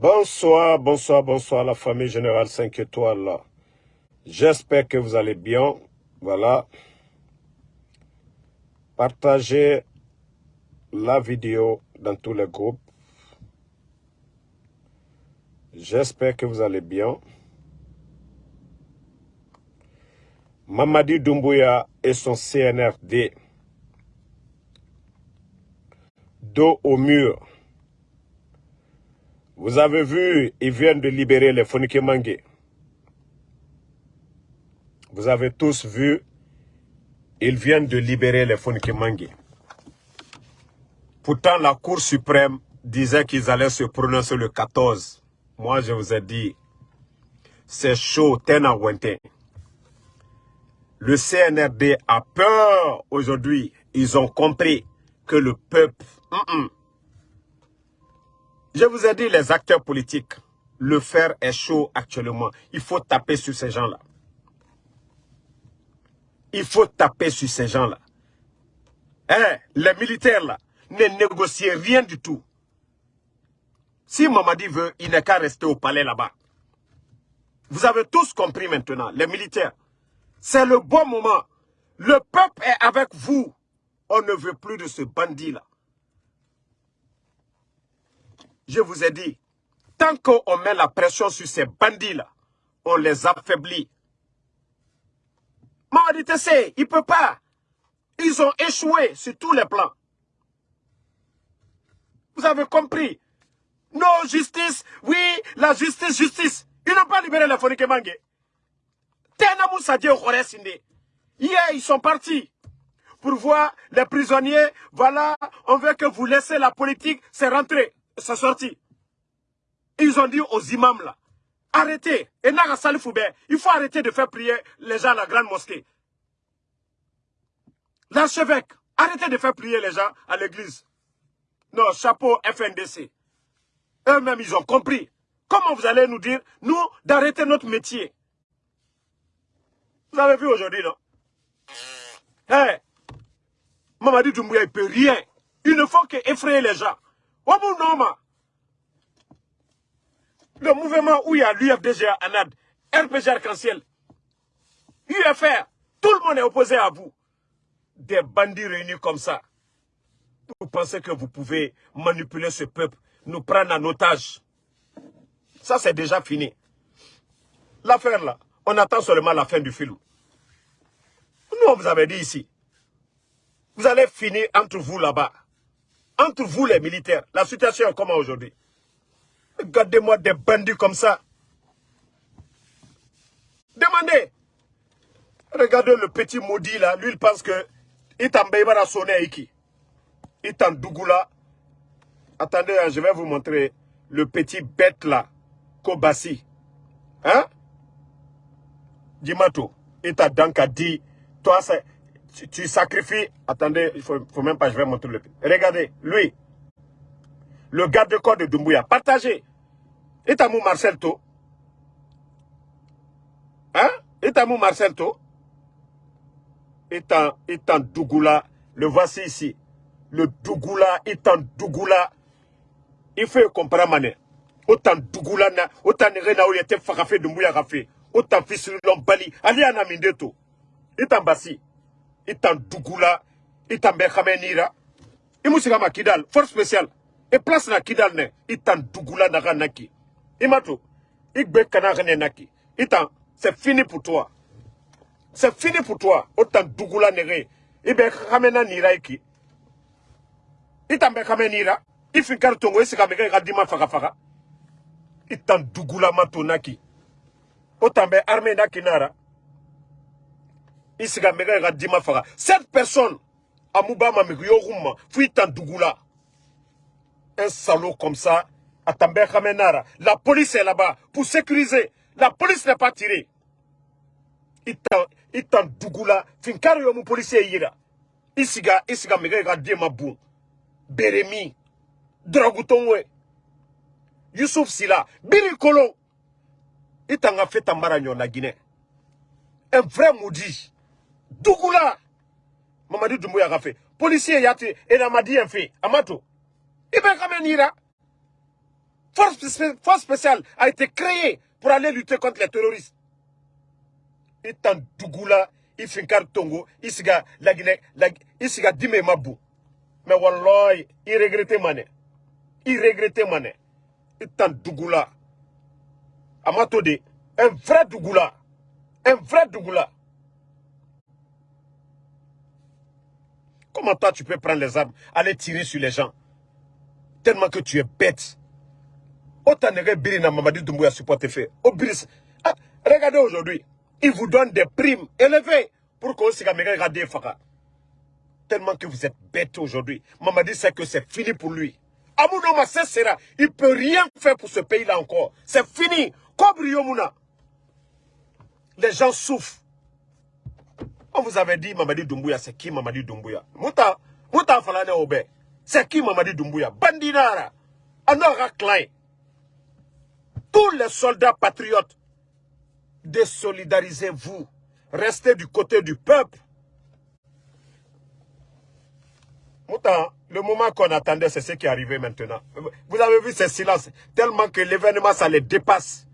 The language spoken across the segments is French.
Bonsoir, bonsoir, bonsoir la famille générale 5 étoiles. J'espère que vous allez bien. Voilà. Partagez la vidéo dans tous les groupes. J'espère que vous allez bien. Mamadi Doumbouya et son CNRD. Dos au mur. Vous avez vu, ils viennent de libérer les Fonike Vous avez tous vu, ils viennent de libérer les Fonike Pourtant, la Cour suprême disait qu'ils allaient se prononcer le 14. Moi, je vous ai dit, c'est chaud, tena Le CNRD a peur aujourd'hui. Ils ont compris que le peuple... Je vous ai dit, les acteurs politiques, le fer est chaud actuellement. Il faut taper sur ces gens-là. Il faut taper sur ces gens-là. Eh, les militaires là, ne négocient rien du tout. Si Mamadi veut, il n'est qu'à rester au palais là-bas. Vous avez tous compris maintenant, les militaires. C'est le bon moment. Le peuple est avec vous. On ne veut plus de ce bandit-là je vous ai dit, tant qu'on met la pression sur ces bandits-là, on les affaiblit. Mamadi Tessé, il ne peut pas. Ils ont échoué sur tous les plans. Vous avez compris? Non, justice, oui, la justice, justice. Ils n'ont pas libéré les Fonike Mangé. Hier, ils sont partis pour voir les prisonniers. Voilà, on veut que vous laissez la politique, c'est rentré c'est sorti. Ils ont dit aux imams là, arrêtez. Et il faut arrêter de faire prier les gens à la grande mosquée. L'archevêque, arrêtez de faire prier les gens à l'église. Non, chapeau FNDC. Eux-mêmes, ils ont compris. Comment vous allez nous dire, nous, d'arrêter notre métier? Vous avez vu aujourd'hui, non? Hé hey, Mamadi Doumbouya, il ne peut rien. Il ne faut qu'effrayer les gens. Le mouvement où il y a l'UFDG ANAD, RPG Arc-en-Ciel, UFR, tout le monde est opposé à vous. Des bandits réunis comme ça. Vous pensez que vous pouvez manipuler ce peuple, nous prendre en otage. Ça, c'est déjà fini. L'affaire là, on attend seulement la fin du film. Nous, on vous avait dit ici. Vous allez finir entre vous là-bas. Entre vous les militaires, la situation est comment aujourd'hui? Regardez-moi des bandits comme ça. Demandez. Regardez le petit maudit là. Lui, il pense que il à sonner Iki. Il Dougoula. Attendez, hein, je vais vous montrer le petit bête là. Kobasi. Hein? Dimato. Il t'a donc dit, toi, c'est tu, sacrifies... Attendez, il faut, faut même pas, je vais montrer le... Regardez, lui, le garde-corps de Dumbuya, partagez. Etamou Marcel To. Hein? Etamou Marcel To. Etan, Etan Dougoula, le voici ici. Le Dougoula, Etan Dougoula. Il faut comprendre, mané. Autant Dougoula, autant Rena ou yete Fakafé Dumbuya Rafé. Autant fils Bali. Ali Anamindeto. Etan Bassi itan dugula itan be nira. Imusika ma kidal force spéciale. Et place na kidal ne itan dugula naga naki. Imato igbe kana ne naki. C'est fini pour toi. C'est fini pour toi dugula nere. Ibe khamena nira iki itan be nira ifi kartongo isika mege ga dima faka faka itan dugula mato naki. Autant be armée naki nara isiga mega ga dima faga cette personne amubama migyoruma fuita dugula un salaud comme ça atambe khamenara. La police est là-bas pour sécuriser. La police n'est pas tirée. Itan itan dugula finkaro yo mu policier yira. Isiga isiga mega ga dima bu beremi. Dragutongwe Youssouf Sila biri kolo. Itanga feta mbara na Guinée. Un vrai maudit Dougoula Mamadi Doumbouya a fait. Policier yati et dit un fait. Amato. Il va quand même Force, force spéciale a été créée pour aller lutter contre les terroristes. Itan Dougoula, Ifinkar Tongo, Isiga Lagine, Isiga Dime Mabou. Mais Wallah, il regrettait mané. Il regrettait mané. Itan Dougoula. Amatode, un vrai Dougoula. Un vrai Dougoula. Comment toi tu peux prendre les armes, aller tirer sur les gens Tellement que tu es bête? Autant Mamadi Doumbouya. Ah, regardez aujourd'hui, ils vous donnent des primes élevées pour qu'on se regarde Faka. Tellement que vous êtes bête aujourd'hui. Mamadi sait que c'est fini pour lui. Amounoma sera. Il ne peut rien faire pour ce pays-là encore. C'est fini. Les gens souffrent. Vous avait dit Mamadi Doumbouya, c'est qui Mamadi Doumbouya Mouta, Mouta Falane Obe. C'est qui Mamadi Doumbouya Bandinara. Anora Klein. Tous les soldats patriotes, désolidarisez-vous. Restez du côté du peuple. Mouta, le moment qu'on attendait, c'est ce qui est arrivé maintenant. Vous avez vu ces silences, tellement que l'événement, ça les dépasse.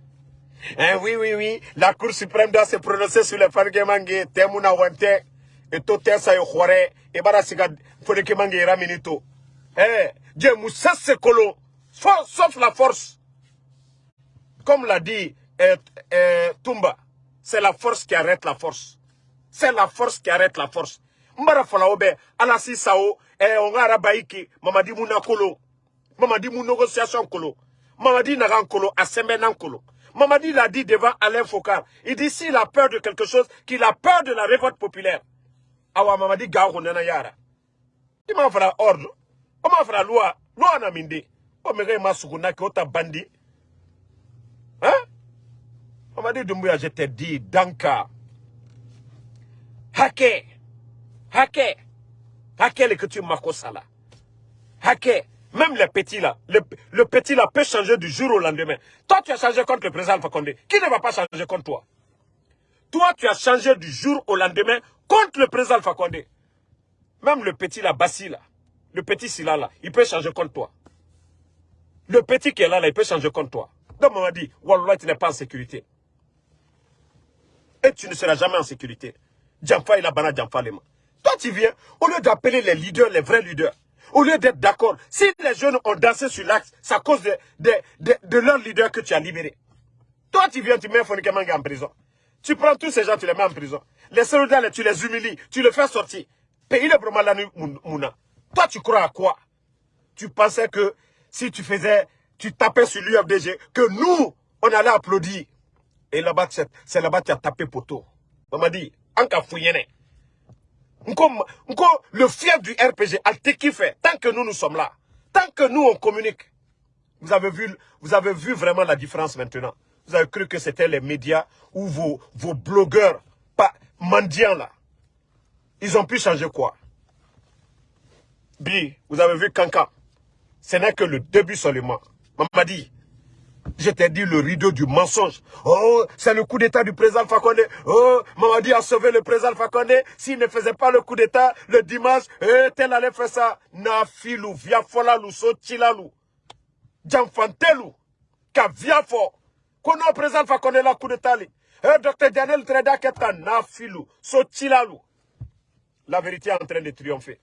Hein, oui, oui, oui. La Cour suprême doit se prononcer sur le Fangemangue, Temuna Wante, et Tote Sayokore, et Barasiga Fangemangue Raminito. Eh, Dieu Moussa Sekolo, sauf la force. Comme l'a dit eh, eh, Tumba, c'est la force qui arrête la force. C'est la force qui arrête la force. Mbara Falaobe, Alasi Sao, eh, Ongara Baiki, Mamadi Mounakolo, Mamadi Mounogociation Kolo, Mamadi Narankolo, Asemenankolo. Mamadi l'a dit devant Alain Foucault. Il dit s'il a peur de quelque chose, qu'il a peur de la révolte populaire. Awa Mamadi Gao Nana Yara. Il m'a fait ordre. On m'a fait loi. Loi na minde. M'a sukuna ki ota bandi. Hein? Mamadi Doumbouya, je t'ai dit, Danka. Hake. Hake. Hake le que tu sala. Hake. Même les petits là, le, petit là peut changer du jour au lendemain. Toi, tu as changé contre le président Fakonde. Qui ne va pas changer contre toi? Toi, tu as changé du jour au lendemain contre le président Fakonde. Même le petit là, Bassi là, le petit Silla là, il peut changer contre toi. Le petit qui est là, là il peut changer contre toi. Donc, on m'a dit, Wallah, tu n'es pas en sécurité. Et tu ne seras jamais en sécurité. Djamfa, il a bana Djamfa Lema. Toi, tu viens, au lieu d'appeler les leaders, les vrais leaders, au lieu d'être d'accord, si les jeunes ont dansé sur l'axe, c'est à cause de, de, leur leader que tu as libéré. Toi, tu viens, tu mets Fonike en prison. Tu prends tous ces gens, tu les mets en prison. Les soldats, tu les humilies, tu les fais sortir. Pays le Bromalanu Mouna. Toi, tu crois à quoi? Tu pensais que si tu faisais, tu tapais sur l'UFDG, que nous, on allait applaudir. Et là-bas, c'est là-bas que tu as tapé poteau. On m'a dit, en le fief du RPG, fait, tant que nous, nous sommes là, tant que nous, on communique, vous avez vu, vous avez vu vraiment la différence maintenant. Vous avez cru que c'était les médias ou vos, blogueurs, pas mendiants là. Ils ont pu changer quoi? Bi, vous avez vu Kanka. Ce n'est que le début seulement. Maman dit, je t'ai dit le rideau du mensonge. Oh, c'est le coup d'état du président Fakonde. Oh, Mamadi a sauvé le président Fakonde. S'il ne faisait pas le coup d'état le dimanche, eh, tel allait faire ça. Nafilu, viafolalou, sochilalou. Djamfantelu, ka viafo. Kono président Fakonde la coup d'état. Eh, docteur Daniel Treda keta nafilu, sochilalou. La vérité est en train de triompher.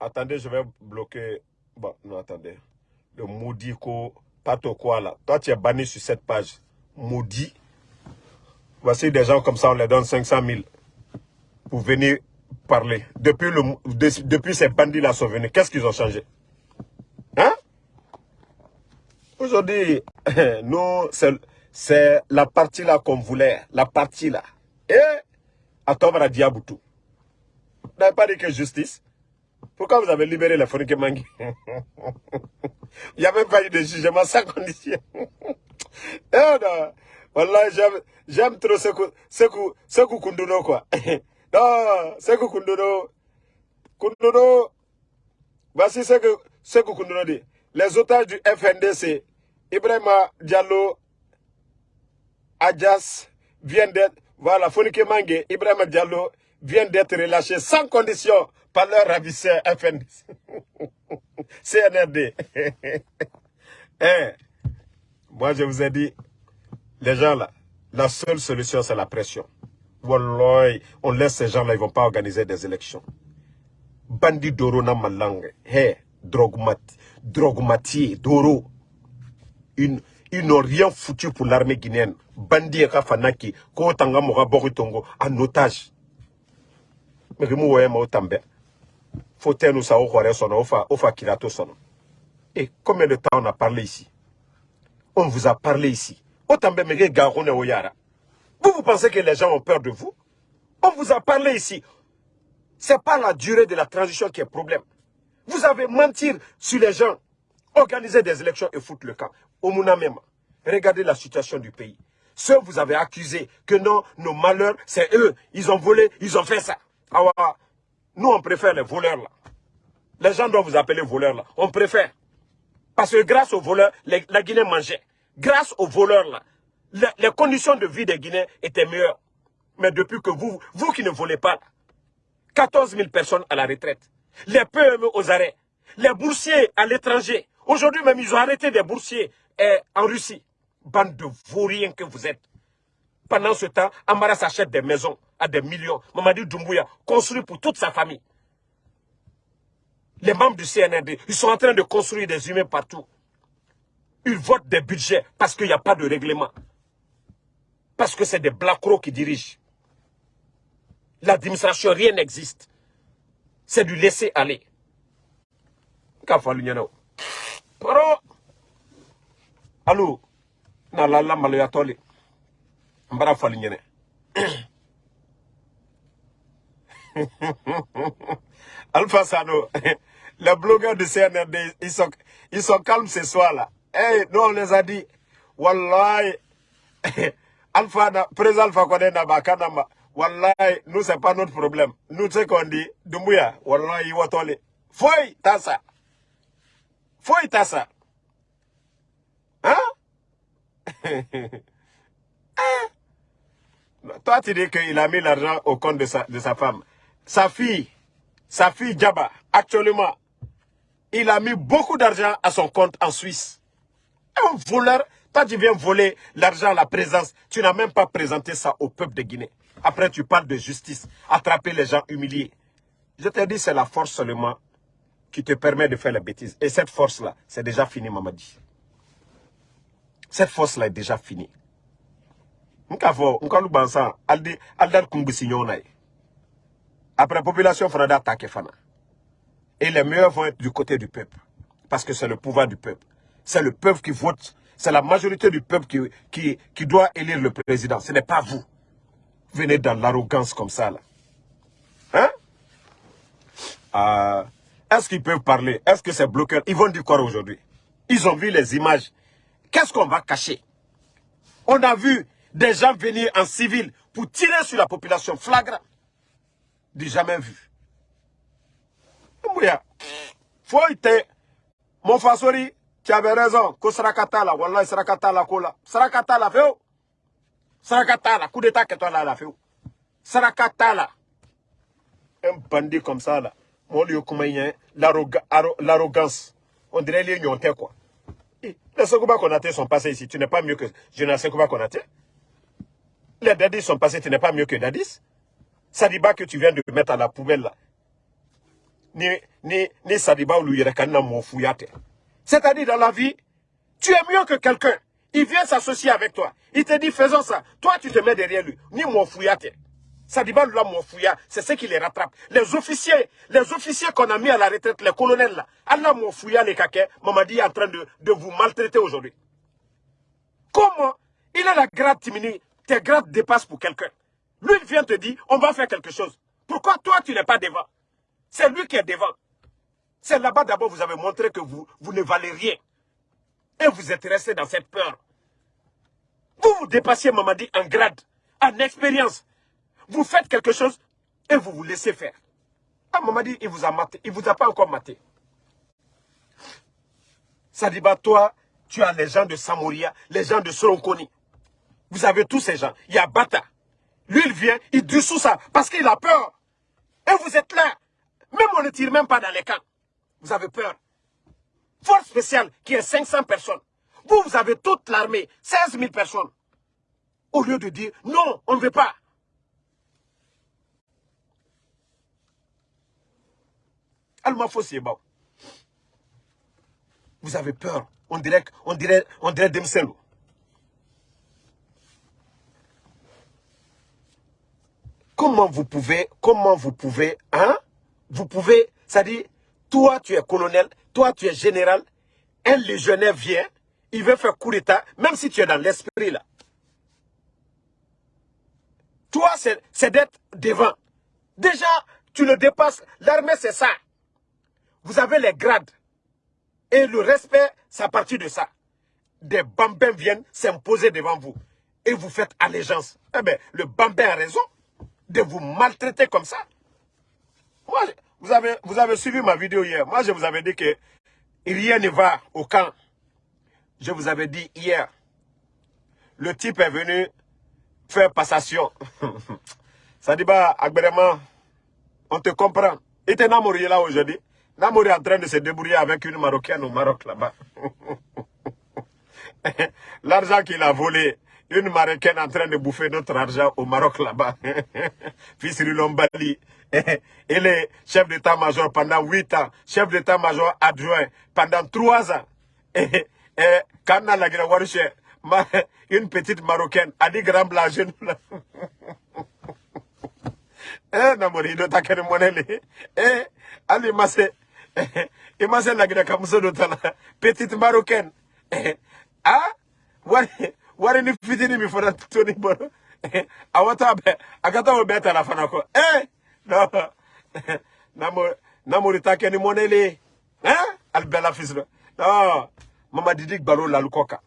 Attendez, je vais bloquer. Bon, non, attendez le maudit quoi là. Toi, tu es banni sur cette page. Maudit. Voici des gens comme ça, on les donne 500 000 pour venir parler. Depuis, le, depuis ces bandits-là sont venus, qu'est-ce qu'ils ont changé? Hein? Aujourd'hui, nous, c'est la partie là qu'on voulait. La partie là. Et à Tobra Diaboutou. Vous n'avez pas dit que justice? Pourquoi vous avez libéré les Fonike Mangi Il n'y a même pas eu de jugement sans condition. eh voilà, j'aime trop ce Sekou Kunduno, quoi. non, Sekou Kunduno. Kunduno, voici ce que Sekou Kunduno dit. Les otages du FNDC, Ibrahima Diallo, Adjas, viennent d'être, voilà, Fonike Mangi, Ibrahima Diallo, viennent d'être relâchés sans condition par leur ravisseur FNDC. CNRD. Eh, moi je vous ai dit, les gens là, la seule solution c'est la pression. Wallah, on laisse ces gens là, ils vont pas organiser des élections. Bandi Doro na malangue, hey, drogmati, Doro, ils n'ont rien foutu pour l'armée guinéenne. Bandi Kafanaki, Kotanga Mora Boritongo, en otage. Mais que moi, je tambe. Faut nous au sono, ofa, ofa sono. Et combien de temps on a parlé ici? On vous a parlé ici. Autant bien Vous, vous pensez que les gens ont peur de vous? On vous a parlé ici. Ce n'est pas la durée de la transition qui est problème. Vous avez mentir sur les gens, organiser des élections et foutre le camp. Au même, regardez la situation du pays. Ceux vous avez accusé que non, nos malheurs, c'est eux. Ils ont volé, ils ont fait ça. Ah nous, on préfère les voleurs là. Les gens doivent vous appeler voleurs là. On préfère. Parce que grâce aux voleurs, la Guinée mangeait. Grâce aux voleurs là, les, conditions de vie des Guinéens étaient meilleures. Mais depuis que vous, vous qui ne volez pas, 14 000 personnes à la retraite, les PME aux arrêts, les boursiers à l'étranger. Aujourd'hui même, ils ont arrêté des boursiers eh, en Russie. Bande de vauriens que vous êtes. Pendant ce temps, Amara s'achète des maisons des millions. Mamadi Doumbouya construit pour toute sa famille. Les membres du CNRD, ils sont en train de construire des humains partout. Ils votent des budgets parce qu'il n'y a pas de règlement. Parce que c'est des blacks qui dirigent. L'administration, rien n'existe. C'est du laisser aller. Allô, na la la malo ya toli. Mbara nyene. Alpha Sano, les blogueurs de CNRD, ils sont, ils sont calmes ce soir-là. Hey, nous on les a dit, Wallahi, Alpha, président Alpha Kone Nabakanama, Wallahi, nous c'est pas notre problème. Nous, ce qu'on dit, Dumbuya, Wallahi, Watole. Foi, tassa. Foi, tassa. Hein? hein? Toi, tu dis qu'il a mis l'argent au compte de sa, de sa femme. Sa fille, sa fille Djaba, actuellement, il a mis beaucoup d'argent à son compte en Suisse. Un voleur, toi tu viens voler l'argent la présence, tu n'as même pas présenté ça au peuple de Guinée. Après tu parles de justice, attraper les gens humiliés. Je te dis, c'est la force seulement qui te permet de faire la bêtise. Et cette force-là, c'est déjà fini, Mamadi. Cette force-là est déjà finie. Après, la population fera d'attaquer Fana. Et les meilleurs vont être du côté du peuple. Parce que c'est le pouvoir du peuple. C'est le peuple qui vote. C'est la majorité du peuple qui, qui, qui doit élire le président. Ce n'est pas vous. Venez dans l'arrogance comme ça. Là. Hein? Euh, Est-ce qu'ils peuvent parler? Est-ce que c'est bloqué Ils vont dire quoi aujourd'hui? Ils ont vu les images. Qu'est-ce qu'on va cacher? On a vu des gens venir en civil pour tirer sur la population flagrant. Du jamais vu. Faut Mon fasori, tu avais raison. Ko sarakata la, wallahi sarakata la kola. Sarakata la feu. Sarakata la, coup d'état que toi là la feu. Sarakata la. Un bandit comme ça là. Mon lieu l'arrogance. On dirait les nyontais quoi. Les Sekouba Konaté sont passés ici. Tu n'es pas mieux que Jonas Sekouba Konaté. Les Dadis sont passés. Tu n'es pas mieux que Dadis. Sadiba que tu viens de mettre à la poubelle là. Ni, ni, ni Sadiba ou Luyerekana Mofouyate. C'est-à-dire dans la vie, tu es mieux que quelqu'un. Il vient s'associer avec toi. Il te dit, faisons ça. Toi, tu te mets derrière lui. Ni mon fouillate. Sadiba là, mon fouilla, c'est ce qui les rattrape. Les officiers, les officiers qu'on a mis à la retraite, les colonels là, Allah mon fouilla les caquets, Mamadi est en train de, de vous maltraiter aujourd'hui. Comment? Il a la grade Timini, tes grades dépassent pour quelqu'un. Lui, vient te dire, on va faire quelque chose. Pourquoi toi, tu n'es pas devant? C'est lui qui est devant. C'est là-bas d'abord vous avez montré que vous, ne valez rien. Et vous êtes resté dans cette peur. Vous vous dépassiez Mamadi en grade, en expérience. Vous faites quelque chose et vous vous laissez faire. Ah, Mamadi, il vous a maté. Il vous a pas encore maté. Sadiba, toi, tu as les gens de Samoria, les gens de Soronkoni. Vous avez tous ces gens. Il y a Bata. Lui, il vient, il dissout ça parce qu'il a peur. Et vous êtes là. Même on ne tire même pas dans les camps. Vous avez peur. Force spéciale qui est 500 personnes. Vous, vous avez toute l'armée, 16 000 personnes. Au lieu de dire, non, on ne veut pas. Alma. Vous avez peur. On dirait, on dirait, on dirait Demselo. Comment vous pouvez, comment vous pouvez, hein? Vous pouvez, ça dit, toi tu es colonel, toi tu es général, un légionnaire vient, il veut faire coup d'état, même si tu es dans l'esprit là. Toi, c'est d'être devant. Déjà, tu le dépasses. L'armée, c'est ça. Vous avez les grades. Et le respect, c'est à partir de ça. Des bambins viennent s'imposer devant vous. Et vous faites allégeance. Eh bien, le bambin a raison de vous maltraiter comme ça. Moi, vous avez, vous avez suivi ma vidéo hier. Moi, je vous avais dit que rien ne va au camp. Je vous avais dit hier. Le type est venu faire passation. Ça dit, bah, agrément, on te comprend. Il était Namouri là aujourd'hui. Namouri est en train de se débrouiller avec une Marocaine au Maroc là-bas. L'argent qu'il a volé, une Marocaine en train de bouffer notre argent au Maroc là-bas. Fils Lombali. Il est chef d'état-major pendant 8 ans, chef d'état-major adjoint pendant 3 ans. Et, quand on a la une petite Marocaine, a dit grand blanc Eh, namori do takene monele. Eh, ali mase. Eh, la gira kamuso do. Petite Marocaine. Ah, wari, wari ni fitini mi fona toni boro. Eh, awata be, akata wo beta la fanako. Eh, no. Namori, namori takene monele. Eh, albela fisro. No, mama didik balo la lukoka.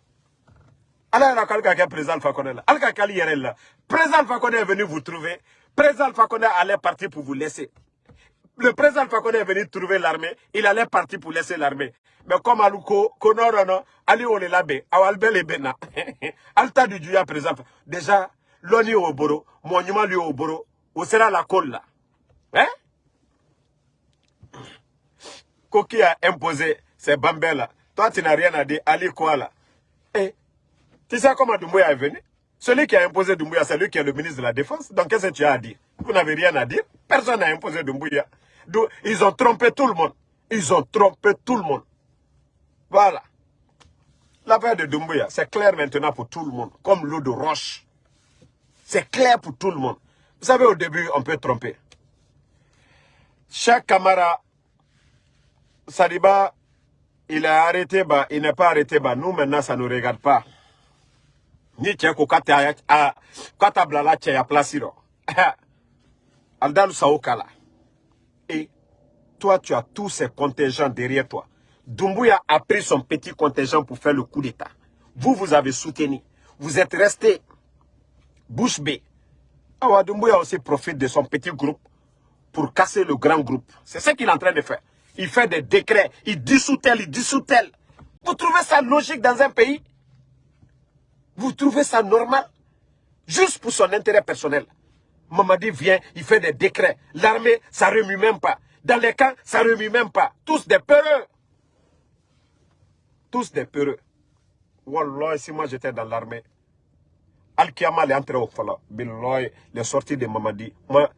ala yɛrɛ k'ale ka kɛ président Alpha Condé la ale ka k'ale yɛrɛ la président Alpha Condé est venu vous trouver président Alpha Condé allait partir pour vous laisser le président Alpha Condé est venu trouver l'armée il allait partir pour laisser l'armée mais comme alu ko ko ali o le labɛn aw ali bɛɛ le déjà lɔni y'o boro. Mɔɔ ɲuman y'o boro. O sera la kole la hein? Ko qui a imposé ces bambins là. Toi tu n'as rien à dire. Ali quoi là? Eh tu sais comment Doumbouya est venu? Celui qui a imposé Doumbouya, c'est lui qui est le ministre de la Défense. Donc, qu'est-ce que tu as à dire? Vous n'avez rien à dire. Personne n'a imposé Doumbouya. Ils ont trompé tout le monde. Ils ont trompé tout le monde. Voilà. L'affaire de Doumbouya, c'est clair maintenant pour tout le monde. Comme l'eau de roche. C'est clair pour tout le monde. Vous savez, au début, on peut tromper. Chaque camarade, Sadiba, il est arrêté, bah, il n'est pas arrêté, bah, nous maintenant, ça ne nous regarde pas ni cɛ ko k'a tɛ a k'a ta bilala cɛya place rɔ alidalu sawo k'a et toi tu as tous ces contingents derrière toi Dumbuya a pris son petit contingent pour faire le coup d'état vous vous avez soutenu vous êtes resté bouche bée Awa Dumbuya aussi profite de son petit groupe pour casser le grand groupe c'est ce qu'il est en train de faire il fait des décrets il dissout tel il dissout tel vous trouvez ça logique dans un pays? Vous trouvez ça normal? Juste pour son intérêt personnel. Mamadi vient, il fait des décrets. L'armée, ça remue même pas. Dans les camps, ça remue même pas. Tous des peureux. Tous des peureux. Wallah, si moi j'étais dans l'armée, Al-Kiyama est entré au Fala. Billahi, les sorties de Mamadi. Moi,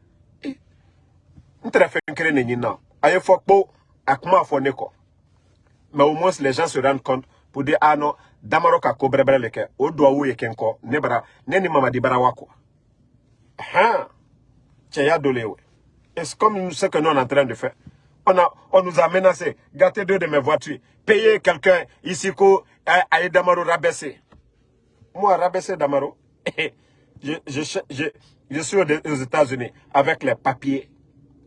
je ne fais pas de Aye fokpo, akuma foneko. Mais au moins, les gens se rendent compte pour dire, ah non, damaro ka ko bɛrɛbɛrɛ le kɛ o duwawu ye kɛ ne bara ne ni mamadi bara wa kɔ han cɛya dɔ le ye c'est comme ce que nous on est en train de faire? On nous a menacé. Gâté deux de mes voitures. Payer quelqu'un ici ko a ye damaro rabaisser moi rabaisser damaro. Je, je, je, je suis aux États-Unis avec les papiers.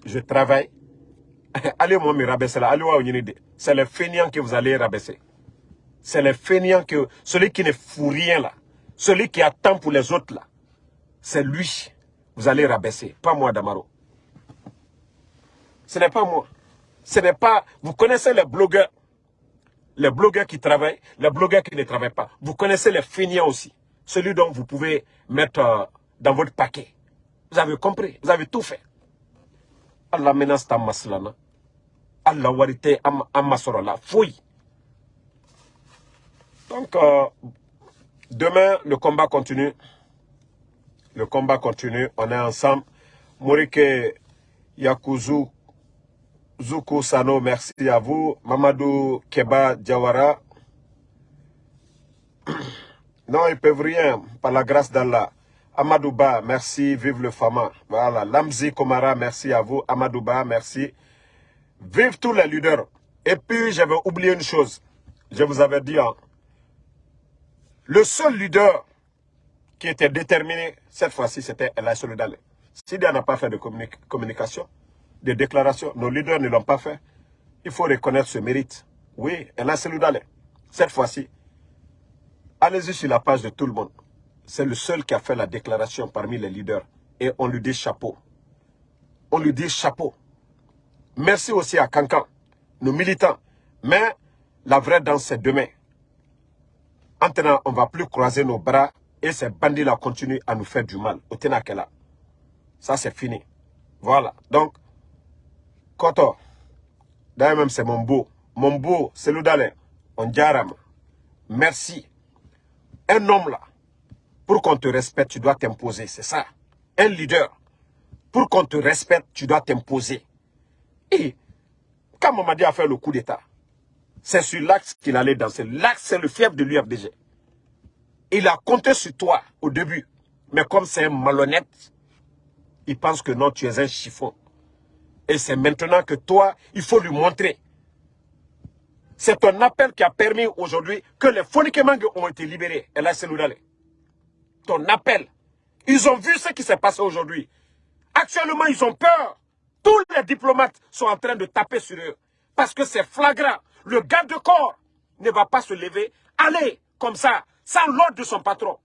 Je travaille. Allez moi me rabaisser là. Allez c'est le feignant que vous allez rabaisser. C'est le fainéant que, celui qui ne fout rien là, celui qui attend pour les autres là, c'est lui. Vous allez rabaisser, pas moi Damaro. Ce n'est pas moi. Ce n'est pas, vous connaissez les blogueurs, les blogueurs qui travaillent, les blogueurs qui ne travaillent pas. Vous connaissez les fainéants aussi, celui dont vous pouvez mettre euh, dans votre paquet. Vous avez compris, vous avez tout fait. Allah menace ta maslana. Allah warite am, am fouille. Donc, euh, demain, le combat continue. Le combat continue. On est ensemble. Morike Yakuzu Zuku Sano, merci à vous. Mamadou Keba Diawara. Non, ils peuvent rien, par la grâce d'Allah. Amadouba, merci, vive le Fama. Voilà, Lamzi Komara, merci à vous. Amadouba, merci. Vive tous les leaders. Et puis, j'avais oublié une chose. Je vous avais dit, hein, le seul leader qui était déterminé, cette fois-ci, c'était El Solidale. Sidia n'a pas fait de communication, de déclaration, nos leaders ne l'ont pas fait. Il faut reconnaître ce mérite. Oui, El Solidale. Cette fois-ci, allez-y sur la page de tout le monde. C'est le seul qui a fait la déclaration parmi les leaders. Et on lui dit chapeau. On lui dit chapeau. Merci aussi à Kankan, nos militants. Mais la vraie danse, c'est demain. Maintenant, on ne va plus croiser nos bras et ces bandits-là continuent à nous faire du mal. Au Tenakela. Ça, c'est fini. Voilà. Donc, Koto, d'ailleurs même, c'est mon beau. Mon beau, c'est l'Oudalé. On. Merci. Un homme là, pour qu'on te respecte, tu dois t'imposer. C'est ça. Un leader. Pour qu'on te respecte, tu dois t'imposer. Et quand Mamadi a fait le coup d'État, c'est sur l'axe qu'il allait danser. L'axe, c'est le fief de l'UFDG. Il a compté sur toi au début. Mais comme c'est un malhonnête, il pense que non, tu es un chiffon. Et c'est maintenant que toi, il faut lui montrer. C'est ton appel qui a permis aujourd'hui que les Fonikemangue ont été libérés. Et là, c'est Ton appel. Ils ont vu ce qui s'est passé aujourd'hui. Actuellement, ils ont peur. Tous les diplomates sont en train de taper sur eux. Parce que c'est flagrant. Le garde de corps ne va pas se lever. Allez, comme ça, sans l'ordre de son patron.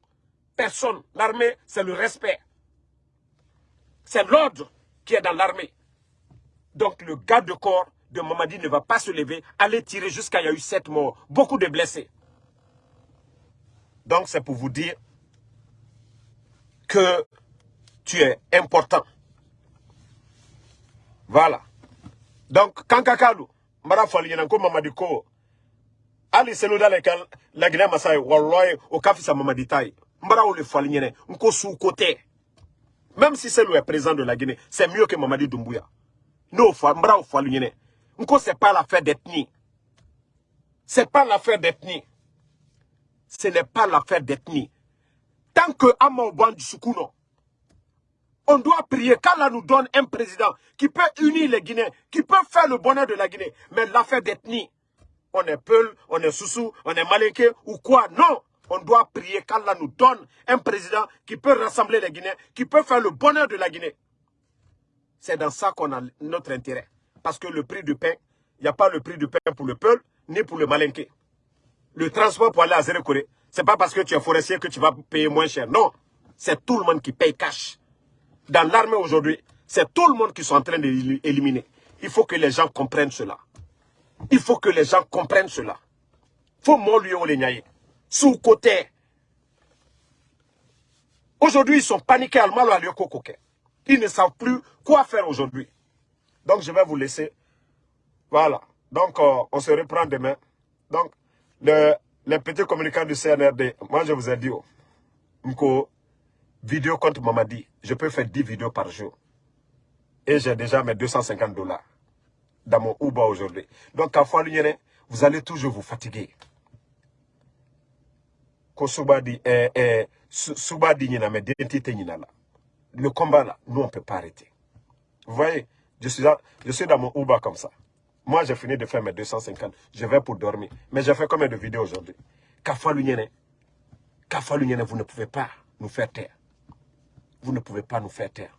Personne. L'armée, c'est le respect. C'est l'ordre qui est dans l'armée. Donc le garde de corps de Mamadi ne va pas se lever, aller tirer jusqu'à il y a eu sept morts, beaucoup de blessés. Donc c'est pour vous dire que tu es important. Voilà. Donc, Kankakalu, Mara Faliyananko Mamadi Ko, Ali Selouda la Guinée Masai, Walloy, au Kafisa Mamadi Tai, Mara ou le Faliyané, Nko sous côté. Même si c'est est président de la Guinée, c'est mieux que Mamadi Doumbouya. Nous, Mara ou Faliyané. Nko, c'est pas l'affaire d'ethnie. C'est pas l'affaire d'ethnie. Ce n'est pas l'affaire d'ethnie. Tant que Amaouban du Soukuno, on doit prier qu'Allah nous donne un président qui peut unir les Guinéens, qui peut faire le bonheur de la Guinée. Mais l'affaire d'ethnie, on est Peul, on est Soussou, on est Malinké ou quoi Non On doit prier qu'Allah nous donne un président qui peut rassembler les Guinéens, qui peut faire le bonheur de la Guinée. C'est dans ça qu'on a notre intérêt. Parce que le prix du pain, il n'y a pas le prix du pain pour le Peul, ni pour le Malinké. Le transport pour aller à Zérekoré, ce n'est pas parce que tu es forestier que tu vas payer moins cher. Non, c'est tout le monde qui paye cash dans l'armée aujourd'hui, c'est tout le monde qui sont en train d'éliminer. Il faut que les gens comprennent cela. Il faut que les gens comprennent cela. faut lui les Sous côté. Aujourd'hui, ils sont paniqués à mal à Ils ne savent plus quoi faire aujourd'hui. Donc, je vais vous laisser. Voilà. Donc, euh, on se reprend demain. Donc, le, les petits communicants du CNRD, moi, je vous ai dit, oh, vidéo contre Mamadi, je peux faire 10 vidéos par jour. Et j'ai déjà mes 250 dollars dans mon Uber aujourd'hui. Donc, à fois vous allez toujours vous fatiguer. Eh, eh, le combat là, nous on ne peut pas arrêter. Vous voyez, je suis, je suis dans mon Uber comme ça. Moi j'ai fini de faire mes 250, je vais pour dormir. Mais j'ai fait combien de vidéos aujourd'hui? Kafa vous ne pouvez pas nous faire taire vous ne pouvez pas nous faire taire.